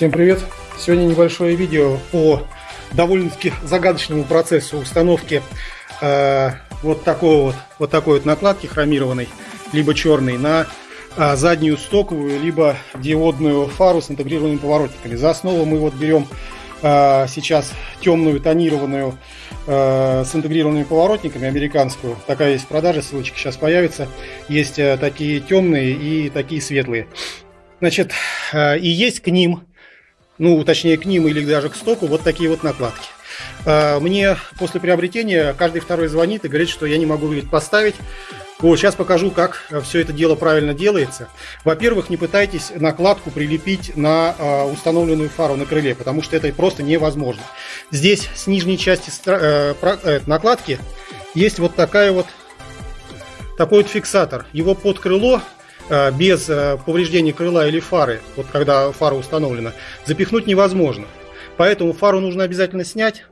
Всем привет! Сегодня небольшое видео по довольно-таки загадочному процессу установки э, вот такого вот, вот такой вот накладки хромированной, либо черной, на э, заднюю стоковую, либо диодную фару с интегрированными поворотниками. За основу мы вот берем э, сейчас темную тонированную э, с интегрированными поворотниками, американскую. Такая есть в продаже, ссылочка сейчас появится. Есть э, такие темные и такие светлые. Значит, э, и есть к ним ну, точнее, к ним или даже к стоку, вот такие вот накладки. А, мне после приобретения каждый второй звонит и говорит, что я не могу говорит, поставить. Вот, сейчас покажу, как все это дело правильно делается. Во-первых, не пытайтесь накладку прилепить на э, установленную фару на крыле, потому что это просто невозможно. Здесь с нижней части э, э, накладки есть вот такая вот такой вот фиксатор. Его под крыло Э, без э, повреждения крыла или фары, вот когда фара установлена, запихнуть невозможно. Поэтому фару нужно обязательно снять.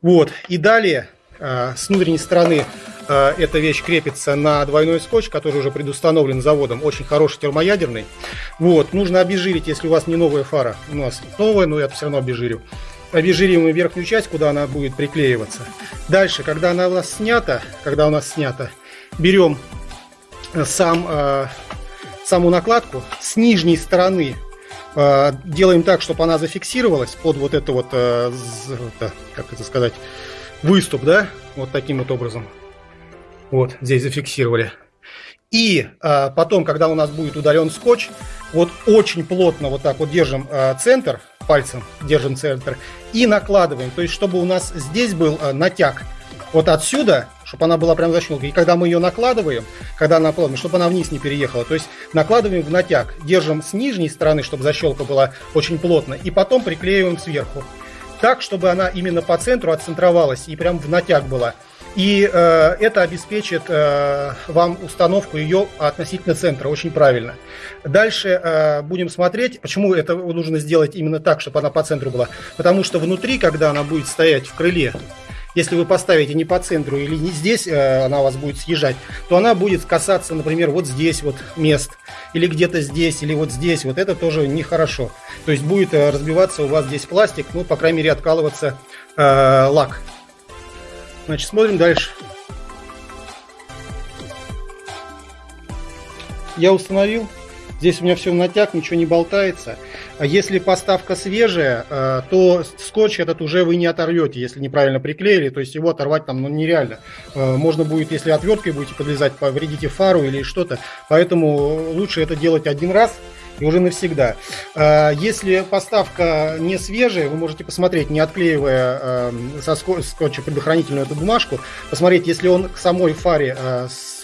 Вот. И далее э, с внутренней стороны эта вещь крепится на двойной скотч, который уже предустановлен заводом, очень хороший термоядерный. Вот. Нужно обезжирить, если у вас не новая фара. У нас новая, но я все равно обезжирю. Обезжириваем верхнюю часть, куда она будет приклеиваться. Дальше, когда она у нас снята, когда у нас снята, берем сам, э, саму накладку с нижней стороны э, делаем так, чтобы она зафиксировалась под вот это вот, э, как это сказать, выступ, да, вот таким вот образом. Вот, здесь зафиксировали. И э, потом, когда у нас будет удален скотч, вот очень плотно вот так вот держим э, центр, пальцем держим центр и накладываем. То есть, чтобы у нас здесь был э, натяг вот отсюда чтобы она была прям защелкой. И когда мы ее накладываем, когда она накладываем, чтобы она вниз не переехала, то есть накладываем в натяг, держим с нижней стороны, чтобы защелка была очень плотно, и потом приклеиваем сверху. Так, чтобы она именно по центру отцентровалась и прям в натяг была. И э, это обеспечит э, вам установку ее относительно центра очень правильно. Дальше э, будем смотреть, почему это нужно сделать именно так, чтобы она по центру была. Потому что внутри, когда она будет стоять в крыле, если вы поставите не по центру или не здесь, э, она у вас будет съезжать, то она будет касаться, например, вот здесь вот мест, или где-то здесь, или вот здесь. Вот это тоже нехорошо. То есть будет э, разбиваться у вас здесь пластик, ну, по крайней мере, откалываться э, лак. Значит, смотрим дальше. Я установил Здесь у меня все натяг, ничего не болтается. А если поставка свежая, э, то скотч этот уже вы не оторвете, если неправильно приклеили. То есть его оторвать там ну, нереально. Э, можно будет, если отверткой будете подлезать, повредите фару или что-то. Поэтому лучше это делать один раз и уже навсегда. Э, если поставка не свежая, вы можете посмотреть, не отклеивая со скотча предохранительную эту бумажку, посмотреть, если он к самой фаре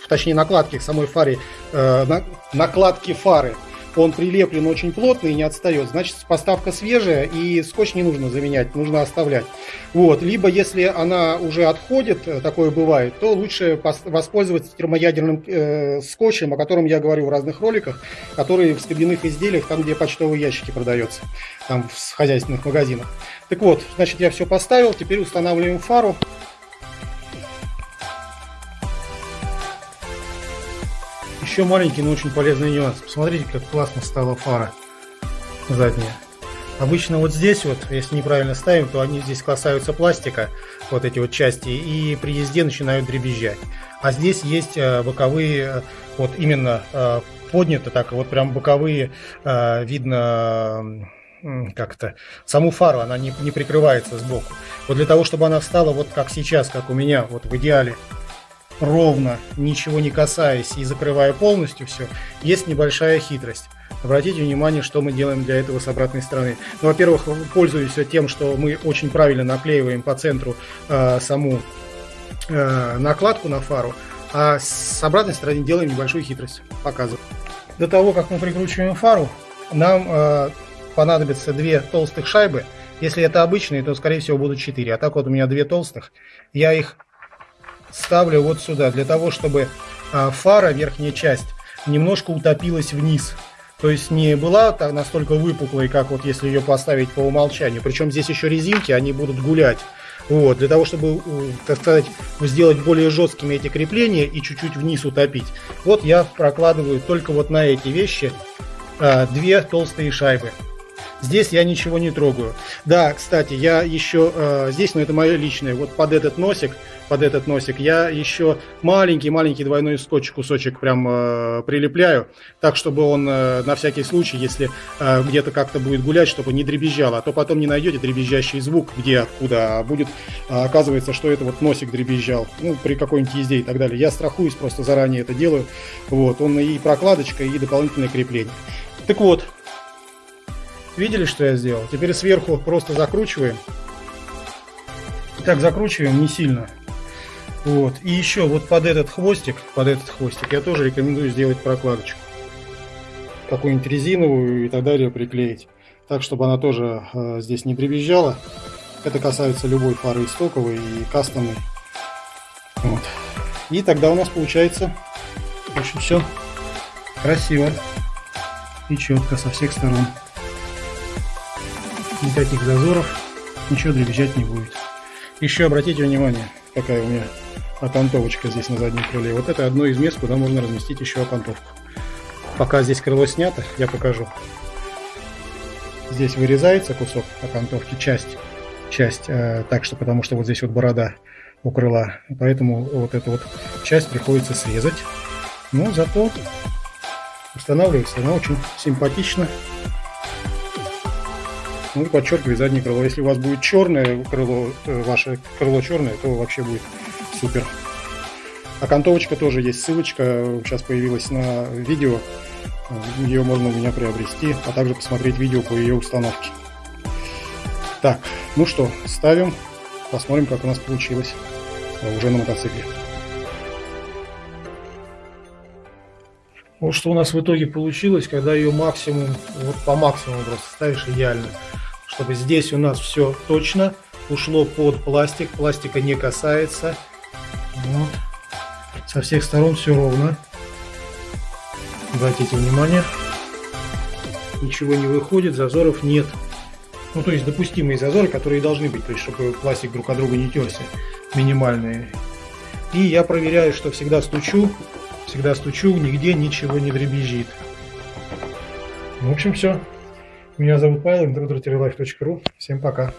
точнее накладки к самой фаре, на, накладки фары, он прилеплен очень плотно и не отстает. Значит, поставка свежая и скотч не нужно заменять, нужно оставлять. Вот. Либо, если она уже отходит, э, такое бывает, то лучше воспользоваться термоядерным э, скотчем, о котором я говорю в разных роликах, который в скобяных изделиях, там, где почтовые ящики продаются, там в хозяйственных магазинах. Так вот, значит, я все поставил, теперь устанавливаем фару. Еще маленький, но очень полезный нюанс. Посмотрите, как классно стала фара задняя. Обычно вот здесь вот, если неправильно ставим, то они здесь касаются пластика, вот эти вот части, и при езде начинают дребезжать. А здесь есть э, боковые, э, вот именно э, поднято так, вот прям боковые, видно как-то саму фару, она не, не прикрывается сбоку. Вот для того, чтобы она встала вот как сейчас, как у меня, вот в идеале, ровно, ничего не касаясь и закрывая полностью все, есть небольшая хитрость. Обратите внимание, что мы делаем для этого с обратной стороны. Ну, во-первых, пользуюсь тем, что мы очень правильно наклеиваем по центру э, саму э, накладку на фару, а с обратной стороны делаем небольшую хитрость. Показываю. До того, как мы прикручиваем фару, нам э, понадобится две толстых шайбы. Если это обычные, то, скорее всего, будут четыре. А так вот у меня две толстых. Я их ставлю вот сюда, для того, чтобы а, фара, верхняя часть, немножко утопилась вниз. То есть не была так настолько выпуклой, как вот если ее поставить по умолчанию. Причем здесь еще резинки, они будут гулять. Вот, для того, чтобы, так сказать, сделать более жесткими эти крепления и чуть-чуть вниз утопить. Вот я прокладываю только вот на эти вещи а, две толстые шайбы. Здесь я ничего не трогаю. Да, кстати, я еще э, здесь, но это мое личное, вот под этот носик, под этот носик я еще маленький-маленький двойной скотч кусочек прям э, прилепляю, так, чтобы он э, на всякий случай, если э, где-то как-то будет гулять, чтобы не дребезжало, а то потом не найдете дребезжащий звук, где, откуда, а будет, а оказывается, что это вот носик дребезжал, ну, при какой-нибудь езде и так далее. Я страхуюсь, просто заранее это делаю. Вот, он и прокладочка, и дополнительное крепление. Так вот, Видели, что я сделал? Теперь сверху просто закручиваем. Так, закручиваем не сильно. Вот. И еще вот под этот хвостик, под этот хвостик я тоже рекомендую сделать прокладочку. Какую-нибудь резиновую и так далее приклеить. Так, чтобы она тоже э, здесь не дребезжала. Это касается любой фары стоковой, и кастомной. Вот. И тогда у нас получается, общем, все красиво и четко со всех сторон никаких зазоров, ничего дребезжать не будет. Еще обратите внимание, какая у меня окантовочка здесь на заднем крыле. Вот это одно из мест, куда можно разместить еще окантовку. Пока здесь крыло снято, я покажу. Здесь вырезается кусок окантовки, часть, часть, э, так что, потому что вот здесь вот борода у крыла, поэтому вот эту вот часть приходится срезать. Но зато устанавливается она очень симпатично ну и подчеркивает заднее крыло. Если у вас будет черное крыло, э, ваше крыло черное, то вообще будет супер. Окантовочка тоже есть, ссылочка сейчас появилась на видео. Ее можно у меня приобрести, а также посмотреть видео по ее установке. Так, ну что, ставим, посмотрим, как у нас получилось уже на мотоцикле. Вот что у нас в итоге получилось, когда ее максимум, вот по максимуму просто ставишь идеально. Чтобы здесь у нас все точно ушло под пластик, пластика не касается. Вот. Со всех сторон все ровно. Обратите внимание. Ничего не выходит, зазоров нет. Ну, то есть допустимые зазоры, которые должны быть, то есть чтобы пластик друг от друга не терся, минимальные. И я проверяю, что всегда стучу Всегда стучу, нигде ничего не дребезжит. В общем, все. Меня зовут Павел, introductorylife.ru. Всем пока.